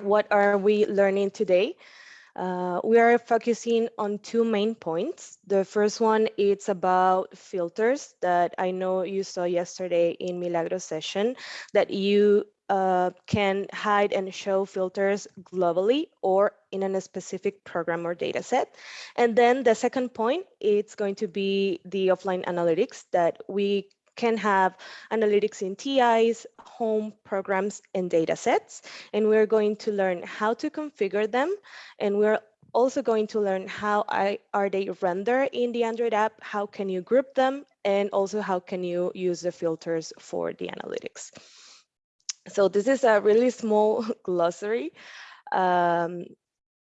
what are we learning today? Uh, we are focusing on two main points. The first one is about filters that I know you saw yesterday in Milagro session that you uh, can hide and show filters globally or in a specific program or data set. And then the second point, it's going to be the offline analytics that we can have analytics in TIs, home programs, and data sets. And we're going to learn how to configure them. And we're also going to learn how I, are they rendered in the Android app, how can you group them, and also how can you use the filters for the analytics. So this is a really small glossary. Um,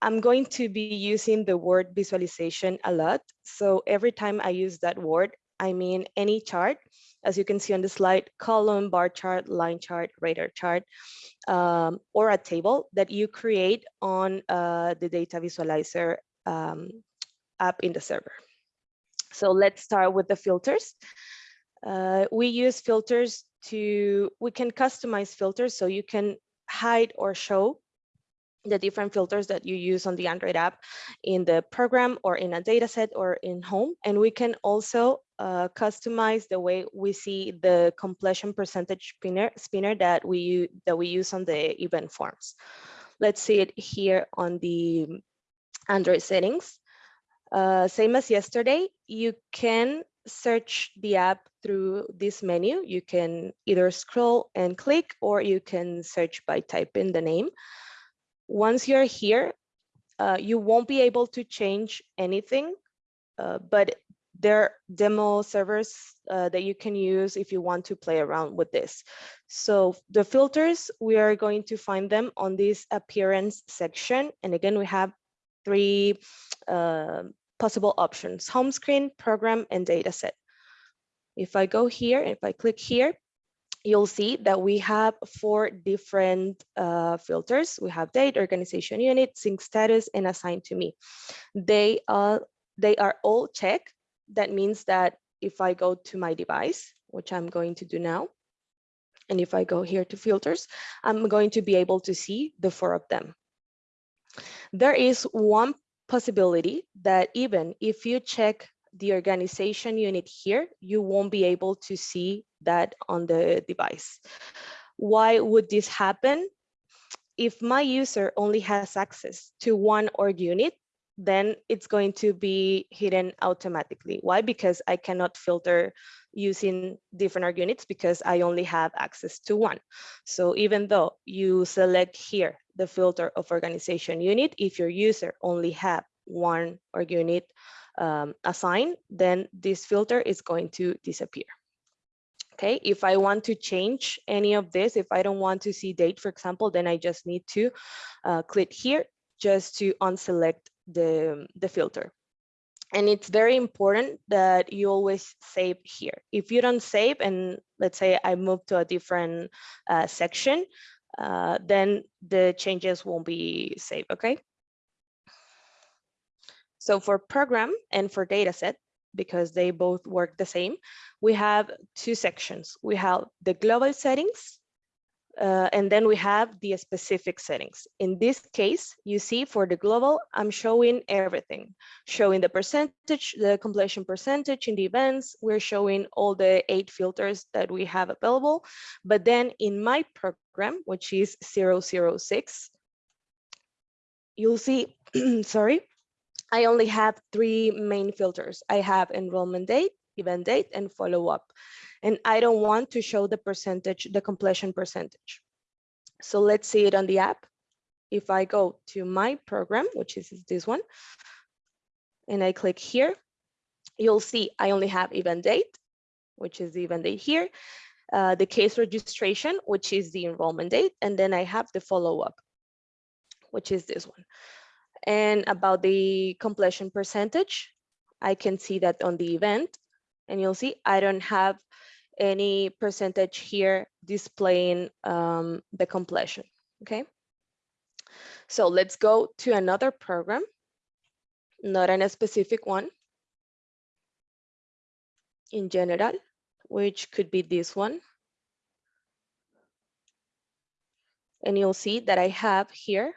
I'm going to be using the word visualization a lot. So every time I use that word, I mean any chart as you can see on the slide, column, bar chart, line chart, radar chart, um, or a table that you create on uh, the data visualizer um, app in the server. So let's start with the filters. Uh, we use filters to, we can customize filters so you can hide or show the different filters that you use on the Android app in the program or in a data set or in home. And we can also uh, customize the way we see the completion percentage spinner, spinner that we that we use on the event forms. Let's see it here on the Android settings. Uh, same as yesterday, you can search the app through this menu. You can either scroll and click, or you can search by typing the name. Once you're here, uh, you won't be able to change anything, uh, but there are demo servers uh, that you can use if you want to play around with this. So the filters, we are going to find them on this appearance section. And again, we have three uh, possible options, home screen, program, and dataset. If I go here, if I click here, you'll see that we have four different uh, filters. We have date, organization unit, sync status, and assigned to me. They, uh, they are all checked. That means that if I go to my device, which I'm going to do now, and if I go here to filters, I'm going to be able to see the four of them. There is one possibility that even if you check the organization unit here, you won't be able to see that on the device. Why would this happen? If my user only has access to one org unit, then it's going to be hidden automatically. Why? Because I cannot filter using different org units because I only have access to one. So even though you select here the filter of organization unit, if your user only have one org unit um, assigned, then this filter is going to disappear. Okay, if I want to change any of this, if I don't want to see date, for example, then I just need to uh, click here just to unselect the, the filter. And it's very important that you always save here. If you don't save, and let's say I move to a different uh, section, uh, then the changes won't be saved, okay? So for program and for dataset, because they both work the same, we have two sections. We have the global settings, uh, and then we have the specific settings. In this case, you see for the global, I'm showing everything, showing the percentage, the completion percentage in the events. We're showing all the eight filters that we have available. But then in my program, which is 006, you'll see, sorry, I only have three main filters. I have enrollment date, event date, and follow up. And I don't want to show the percentage, the completion percentage. So let's see it on the app. If I go to my program, which is this one, and I click here, you'll see I only have event date, which is the event date here, uh, the case registration, which is the enrollment date, and then I have the follow up, which is this one. And about the completion percentage, I can see that on the event and you'll see I don't have any percentage here displaying um, the completion, okay? So let's go to another program, not in a specific one, in general, which could be this one. And you'll see that I have here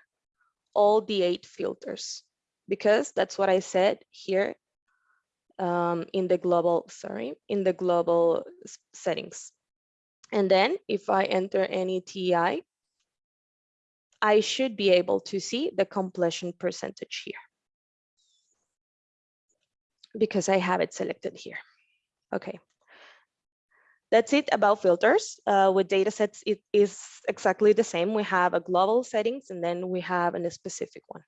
all the eight filters because that's what I said here um, in the global, sorry, in the global settings. And then if I enter any TI, I should be able to see the completion percentage here because I have it selected here. Okay. That's it about filters. Uh, with datasets, it is exactly the same. We have a global settings and then we have a specific one.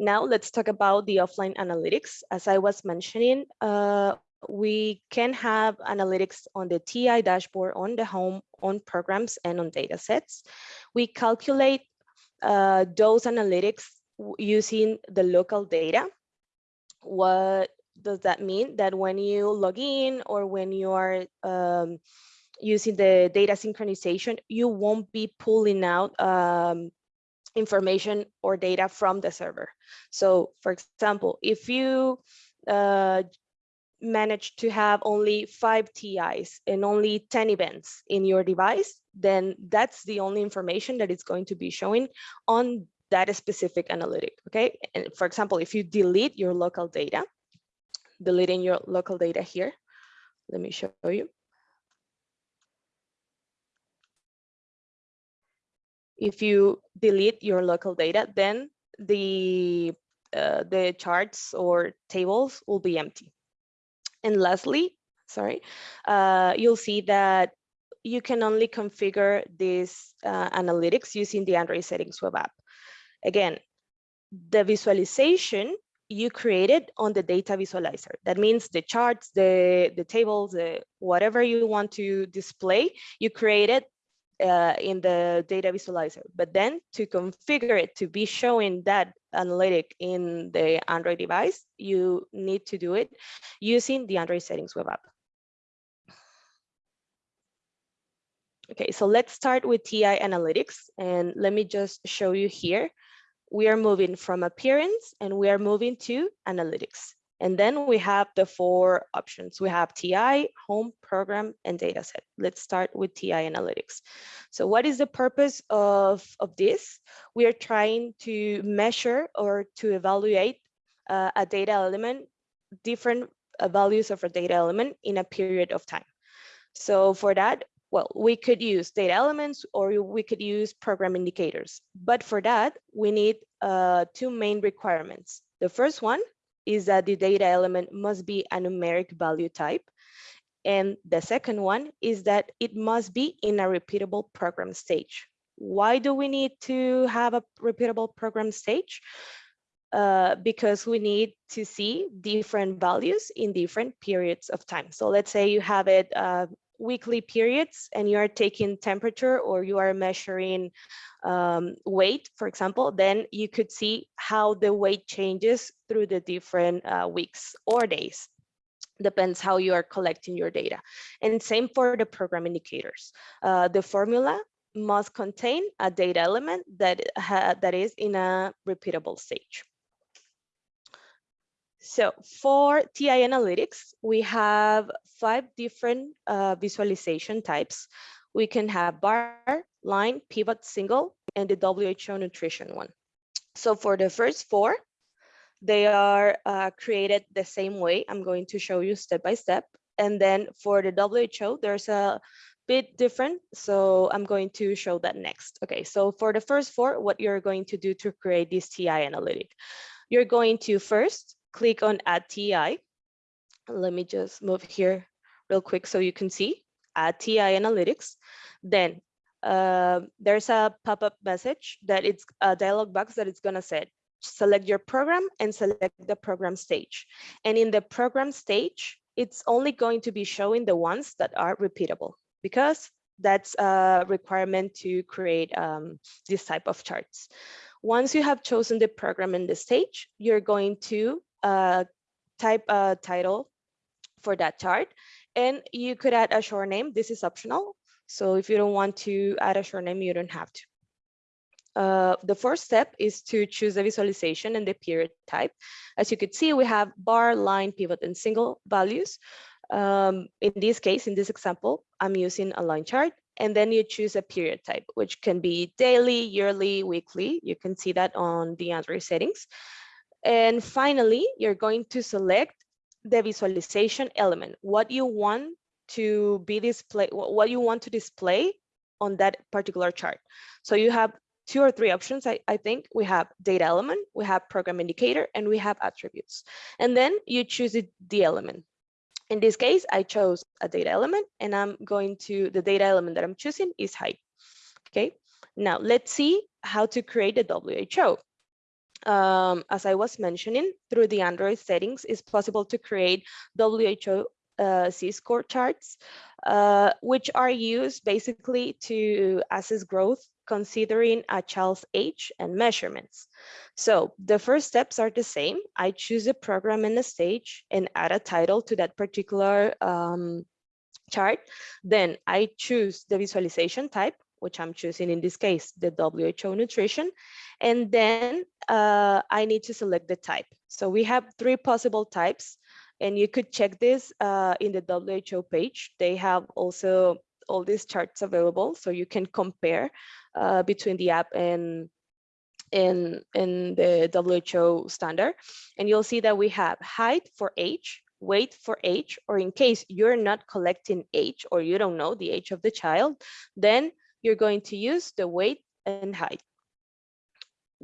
Now let's talk about the offline analytics. As I was mentioning, uh, we can have analytics on the TI dashboard, on the home, on programs, and on datasets. We calculate uh, those analytics using the local data. What does that mean? That when you log in or when you are um, using the data synchronization, you won't be pulling out um, information or data from the server. So for example, if you uh, manage to have only five TIs and only 10 events in your device, then that's the only information that it's going to be showing on that specific analytic, okay? And for example, if you delete your local data, deleting your local data here, let me show you. If you delete your local data, then the, uh, the charts or tables will be empty. And lastly, sorry, uh, you'll see that you can only configure this uh, analytics using the Android settings web app. Again, the visualization you created on the data visualizer. That means the charts, the, the tables, the, whatever you want to display, you created uh, in the data visualizer. But then to configure it to be showing that analytic in the Android device, you need to do it using the Android settings web app. Okay, so let's start with TI analytics and let me just show you here. We are moving from appearance and we are moving to analytics. And then we have the four options. We have TI, home, program, and dataset. Let's start with TI analytics. So what is the purpose of, of this? We are trying to measure or to evaluate uh, a data element, different uh, values of a data element in a period of time. So for that, well, we could use data elements or we could use program indicators. But for that, we need uh, two main requirements. The first one is that the data element must be a numeric value type. And the second one is that it must be in a repeatable program stage. Why do we need to have a repeatable program stage? Uh, because we need to see different values in different periods of time. So let's say you have it uh, weekly periods and you are taking temperature or you are measuring um, weight, for example, then you could see how the weight changes through the different uh, weeks or days. Depends how you are collecting your data. And same for the program indicators. Uh, the formula must contain a data element that, that is in a repeatable stage. So for TI analytics, we have five different uh, visualization types. We can have bar, line, pivot, single, and the WHO nutrition one. So for the first four, they are uh, created the same way. I'm going to show you step by step. And then for the WHO, there's a bit different. So I'm going to show that next. Okay, so for the first four, what you're going to do to create this TI analytic, you're going to first click on add TI. Let me just move here real quick so you can see add TI analytics. Then uh, there's a pop-up message that it's a dialog box that it's gonna say select your program and select the program stage. And in the program stage, it's only going to be showing the ones that are repeatable because that's a requirement to create um, this type of charts. Once you have chosen the program and the stage, you're going to type a title for that chart. And you could add a short name. This is optional. So if you don't want to add a short name, you don't have to. Uh, the first step is to choose the visualization and the period type. As you could see, we have bar, line, pivot, and single values. Um, in this case, in this example, I'm using a line chart and then you choose a period type, which can be daily, yearly, weekly. You can see that on the Android settings. And finally, you're going to select the visualization element, what you want to be display, what you want to display on that particular chart. So you have two or three options, I, I think. We have data element, we have program indicator, and we have attributes. And then you choose it, the element. In this case, I chose a data element and I'm going to, the data element that I'm choosing is height. Okay, now let's see how to create a WHO. Um, as I was mentioning, through the Android settings, it's possible to create WHO uh, Z-score charts, uh, which are used basically to assess growth considering a child's age and measurements. So the first steps are the same. I choose a program and a stage and add a title to that particular um, chart. Then I choose the visualization type, which I'm choosing in this case, the WHO nutrition. And then uh, I need to select the type. So we have three possible types and you could check this uh, in the WHO page. They have also all these charts available so you can compare uh, between the app and in in the WHO standard and you'll see that we have height for age weight for age or in case you're not collecting age or you don't know the age of the child then you're going to use the weight and height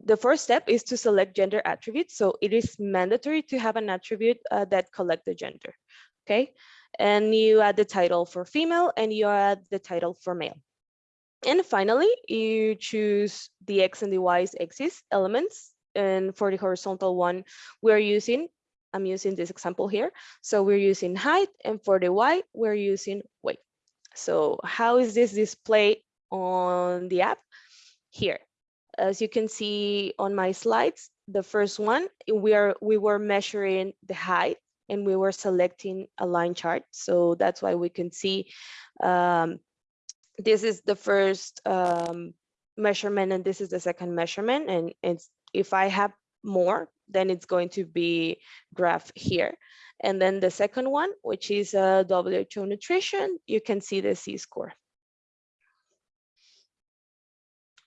the first step is to select gender attributes so it is mandatory to have an attribute uh, that collect the gender okay and you add the title for female and you add the title for male. And finally, you choose the X and the Y's axis elements. And for the horizontal one, we're using, I'm using this example here. So we're using height and for the Y, we're using weight. So how is this displayed on the app? Here, as you can see on my slides, the first one, we are we were measuring the height and we were selecting a line chart. So that's why we can see um, this is the first um, measurement and this is the second measurement. And it's if I have more, then it's going to be graph here. And then the second one, which is a WHO nutrition, you can see the Z-score.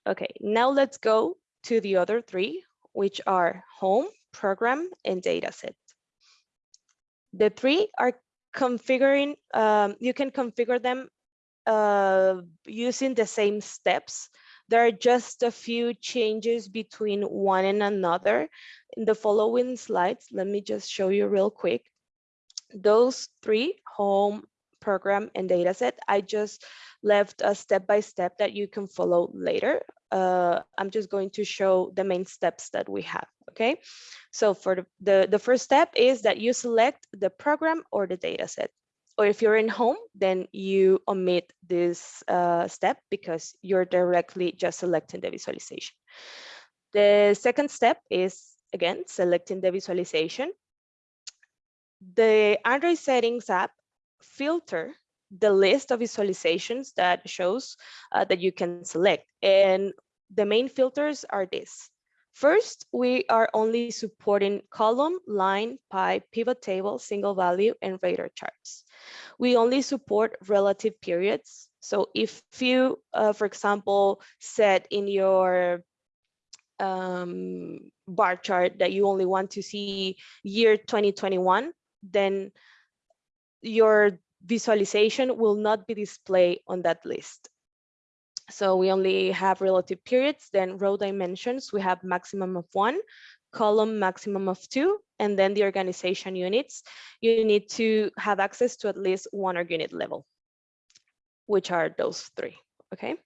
Okay, now let's go to the other three, which are home, program, and dataset. The three are configuring, um, you can configure them uh, using the same steps. There are just a few changes between one and another. In the following slides, let me just show you real quick. Those three, home, program, and dataset, I just left a step-by-step -step that you can follow later. Uh, I'm just going to show the main steps that we have okay? So for the, the, the first step is that you select the program or the data set. Or if you're in home, then you omit this uh, step because you're directly just selecting the visualization. The second step is, again, selecting the visualization. The Android settings app filter the list of visualizations that shows uh, that you can select. And the main filters are this. First, we are only supporting column, line, pie, pivot table, single value, and radar charts. We only support relative periods. So if you, uh, for example, set in your um, bar chart that you only want to see year 2021, then your visualization will not be displayed on that list. So we only have relative periods, then row dimensions, we have maximum of one, column maximum of two, and then the organization units, you need to have access to at least one org unit level, which are those three, okay?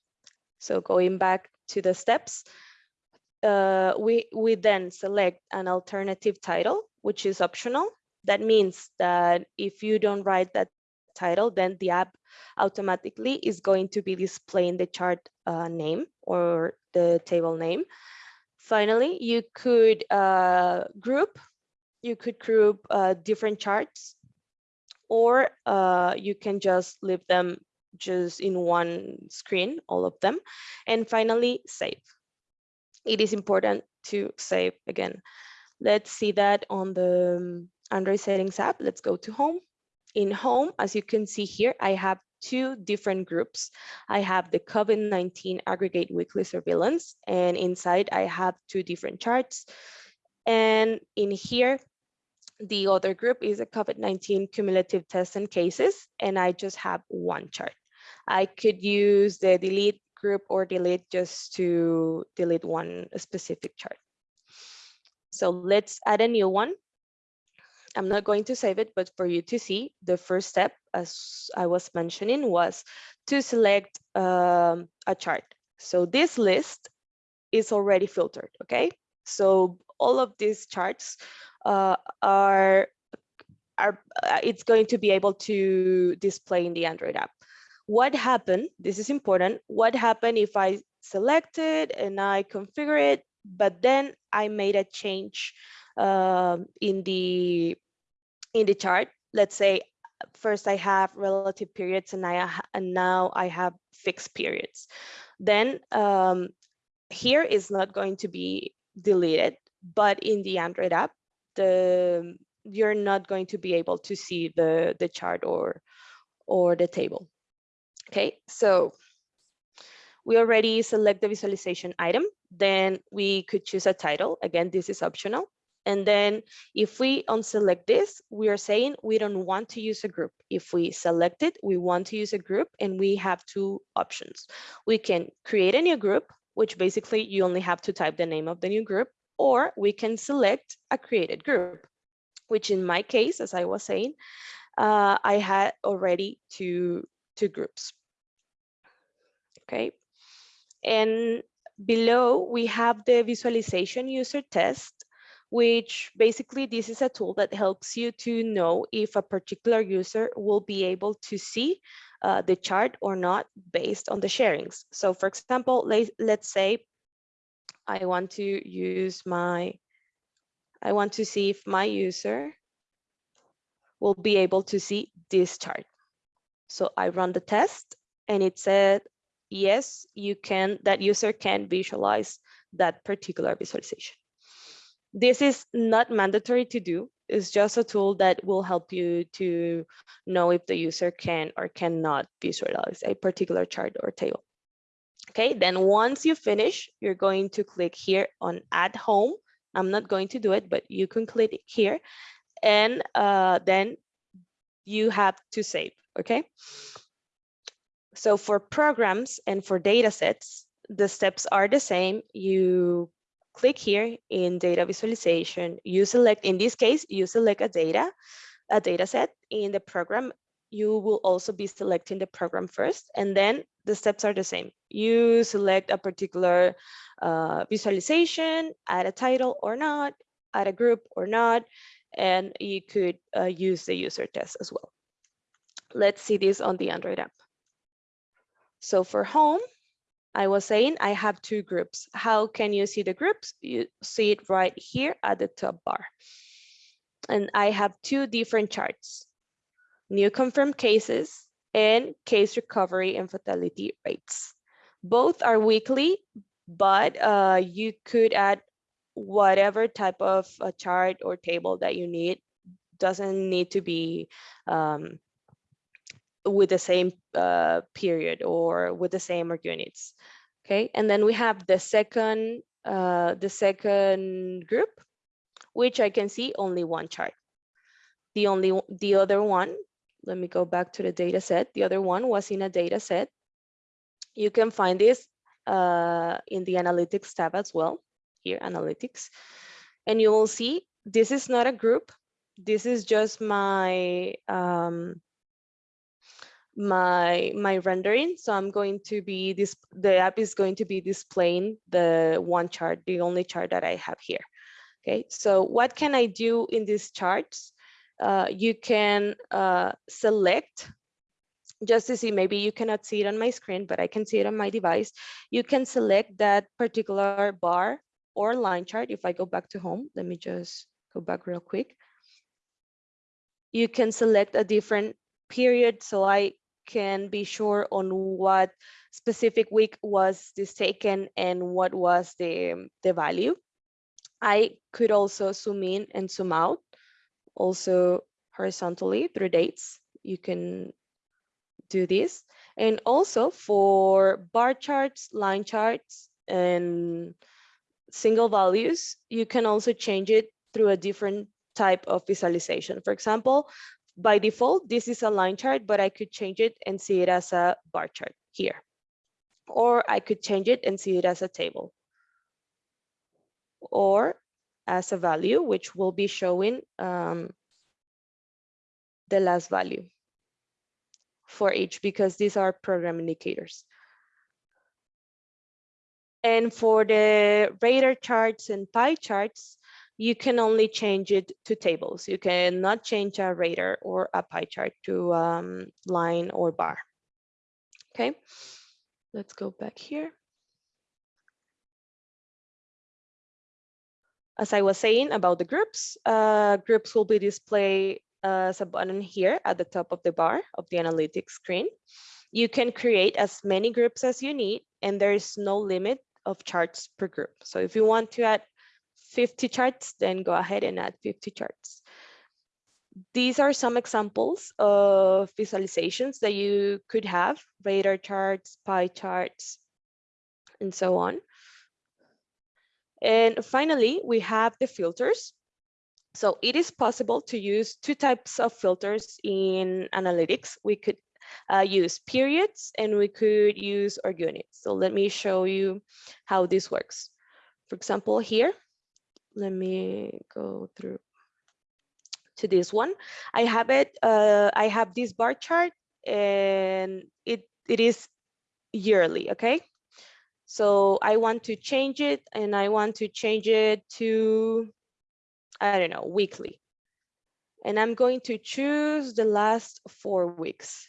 So going back to the steps, uh, we, we then select an alternative title, which is optional. That means that if you don't write that title, then the app automatically is going to be displaying the chart uh, name or the table name. Finally, you could uh, group, you could group uh, different charts or uh, you can just leave them just in one screen, all of them. And finally, save. It is important to save again. Let's see that on the um, Android settings app. Let's go to home in home, as you can see here, I have two different groups. I have the COVID-19 aggregate weekly surveillance, and inside I have two different charts. And in here, the other group is a COVID-19 cumulative tests and cases, and I just have one chart. I could use the delete group or delete just to delete one specific chart. So let's add a new one. I'm not going to save it, but for you to see, the first step, as I was mentioning, was to select um, a chart. So this list is already filtered, okay? So all of these charts uh, are, are uh, it's going to be able to display in the Android app. What happened, this is important, what happened if I select it and I configure it, but then I made a change um, in the in the chart. Let's say first I have relative periods and I and now I have fixed periods. Then um, here is not going to be deleted, but in the Android app, the you're not going to be able to see the the chart or or the table. Okay, so we already select the visualization item. Then we could choose a title. Again, this is optional. And then if we unselect this, we are saying we don't want to use a group. If we select it, we want to use a group and we have two options. We can create a new group, which basically you only have to type the name of the new group, or we can select a created group, which in my case, as I was saying, uh, I had already two, two groups. Okay. And below we have the visualization user test which basically this is a tool that helps you to know if a particular user will be able to see uh, the chart or not based on the sharings. So for example, let, let's say I want to use my, I want to see if my user will be able to see this chart. So I run the test and it said, yes, you can, that user can visualize that particular visualization. This is not mandatory to do. It's just a tool that will help you to know if the user can or cannot visualize a particular chart or table. Okay, then once you finish, you're going to click here on add home. I'm not going to do it, but you can click here and uh, then you have to save, okay? So for programs and for data sets, the steps are the same. You click here in data visualization, you select, in this case, you select a data, a data set in the program. You will also be selecting the program first, and then the steps are the same. You select a particular uh, visualization, add a title or not, add a group or not, and you could uh, use the user test as well. Let's see this on the Android app. So for home, I was saying I have two groups. How can you see the groups? You see it right here at the top bar. And I have two different charts, new confirmed cases and case recovery and fatality rates. Both are weekly, but uh, you could add whatever type of a chart or table that you need. Doesn't need to be um, with the same uh, period or with the same units. Okay, and then we have the second uh, the second group, which I can see only one chart. The only the other one, let me go back to the data set. The other one was in a data set. You can find this uh, in the analytics tab as well, here analytics. And you will see this is not a group. This is just my um, my my rendering. So i'm going to be this the app is going to be displaying the one chart the only chart that i have here. Okay so what can i do in these charts? Uh, you can uh, select just to see maybe you cannot see it on my screen but i can see it on my device. You can select that particular bar or line chart. If i go back to home let me just go back real quick. You can select a different period. So i can be sure on what specific week was this taken and what was the, the value. I could also zoom in and zoom out, also horizontally through dates. You can do this. And also for bar charts, line charts, and single values, you can also change it through a different type of visualization. For example, by default, this is a line chart, but I could change it and see it as a bar chart here. Or I could change it and see it as a table. Or as a value, which will be showing um, the last value for each because these are program indicators. And for the radar charts and pie charts, you can only change it to tables. You cannot change a radar or a pie chart to um, line or bar. Okay, let's go back here. As I was saying about the groups, uh, groups will be displayed as a button here at the top of the bar of the analytics screen. You can create as many groups as you need, and there is no limit of charts per group. So if you want to add 50 charts, then go ahead and add 50 charts. These are some examples of visualizations that you could have, radar charts, pie charts, and so on. And finally, we have the filters. So it is possible to use two types of filters in analytics. We could uh, use periods and we could use or units. So let me show you how this works. For example, here, let me go through to this one. I have it, uh, I have this bar chart and it, it is yearly, okay? So I want to change it and I want to change it to I don't know, weekly. And I'm going to choose the last four weeks.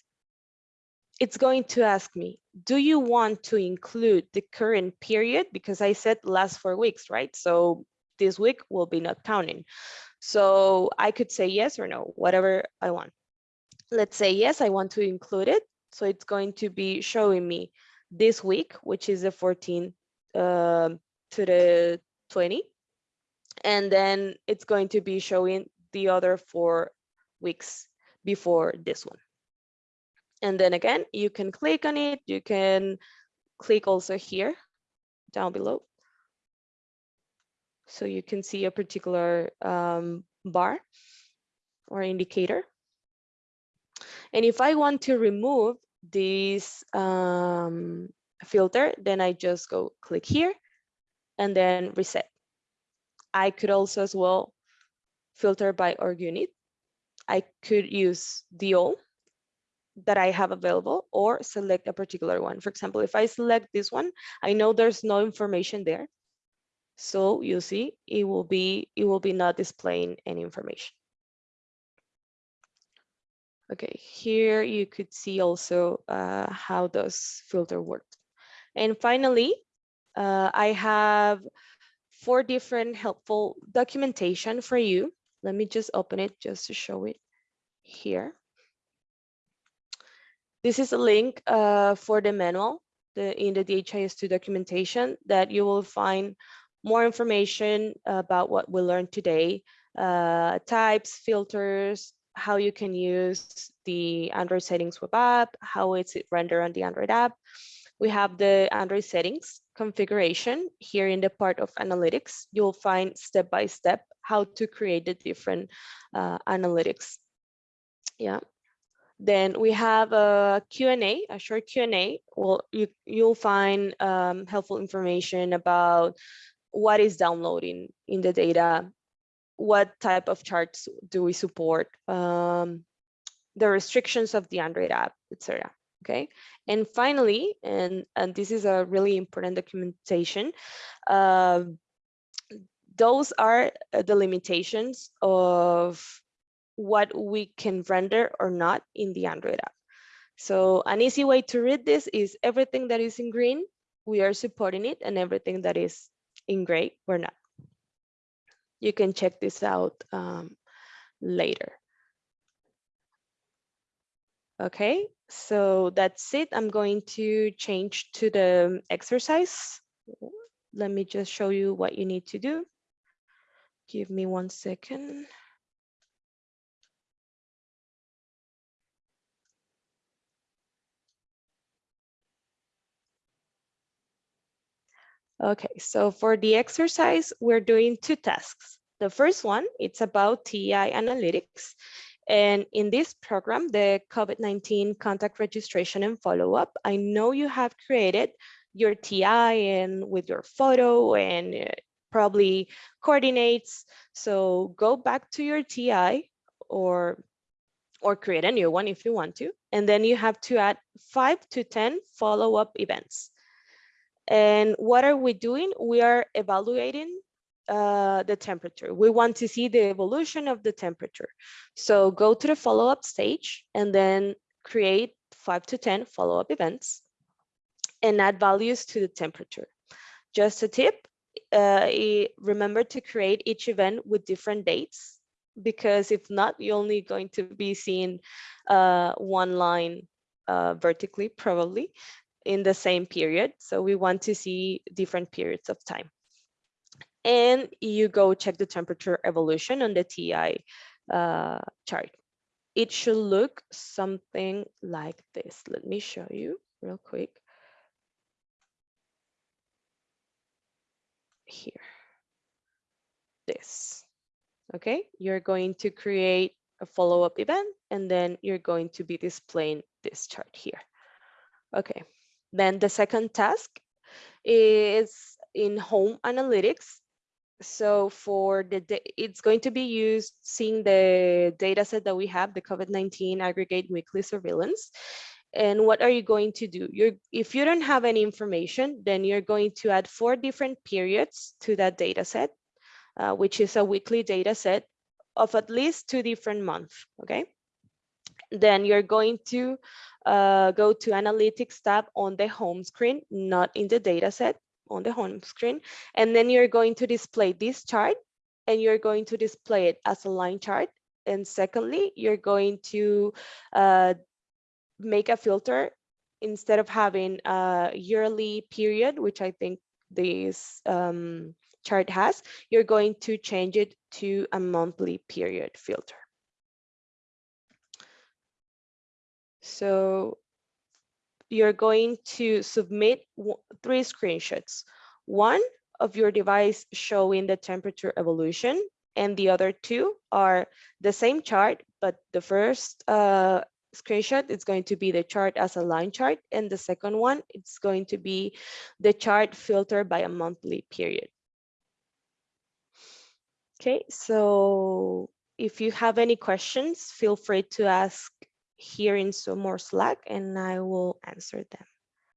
It's going to ask me, do you want to include the current period? Because I said last four weeks, right? So this week will be not counting. So I could say yes or no, whatever I want. Let's say yes, I want to include it. So it's going to be showing me this week, which is the 14 uh, to the 20 and then it's going to be showing the other four weeks before this one. And then again, you can click on it. You can click also here down below. So you can see a particular um, bar or indicator. And if I want to remove this um, filter, then I just go click here and then reset. I could also as well filter by org unit. I could use the all that I have available or select a particular one. For example, if I select this one, I know there's no information there. So you see, it will be it will be not displaying any information. Okay, here you could see also uh, how does filter work. And finally, uh, I have four different helpful documentation for you. Let me just open it just to show it here. This is a link uh, for the manual the, in the DHIS2 documentation that you will find more information about what we learned today, uh, types, filters, how you can use the Android settings web app, how it's rendered on the Android app. We have the Android settings configuration here in the part of analytics, you'll find step by step how to create the different uh, analytics. Yeah. Then we have a Q&A, a short Q&A. Well, you, you'll find um, helpful information about what is downloading in the data, what type of charts do we support, um, the restrictions of the Android app, etc okay? And finally, and, and this is a really important documentation, uh, those are uh, the limitations of what we can render or not in the Android app. So an easy way to read this is everything that is in green, we are supporting it, and everything that is in gray, we're not. You can check this out um, later. Okay, so that's it. I'm going to change to the exercise. Let me just show you what you need to do. Give me one second. Okay, so for the exercise, we're doing two tasks. The first one, it's about TI analytics. And in this program, the COVID-19 contact registration and follow-up, I know you have created your TI and with your photo and uh, probably coordinates. So go back to your TI or or create a new one if you want to. And then you have to add five to 10 follow-up events. And what are we doing? We are evaluating uh, the temperature. We want to see the evolution of the temperature. So go to the follow-up stage and then create five to 10 follow-up events and add values to the temperature. Just a tip, uh, remember to create each event with different dates because if not, you're only going to be seeing uh, one line uh, vertically probably in the same period. So we want to see different periods of time. And you go check the temperature evolution on the TI uh, chart. It should look something like this. Let me show you real quick. Here, this, okay? You're going to create a follow-up event and then you're going to be displaying this chart here. Okay, then the second task is in home analytics. So for the, it's going to be used seeing the data set that we have, the COVID-19 aggregate weekly surveillance. And what are you going to do? You're, if you don't have any information, then you're going to add four different periods to that data set, uh, which is a weekly data set of at least two different months, okay? Then you're going to uh, go to analytics tab on the home screen, not in the data set on the home screen. And then you're going to display this chart and you're going to display it as a line chart. And secondly, you're going to uh, make a filter instead of having a yearly period, which I think this um, chart has, you're going to change it to a monthly period filter. So you're going to submit three screenshots. One of your device showing the temperature evolution and the other two are the same chart, but the first uh, screenshot is going to be the chart as a line chart and the second one it's going to be the chart filtered by a monthly period. Okay, so if you have any questions, feel free to ask here in some more Slack and I will answer them.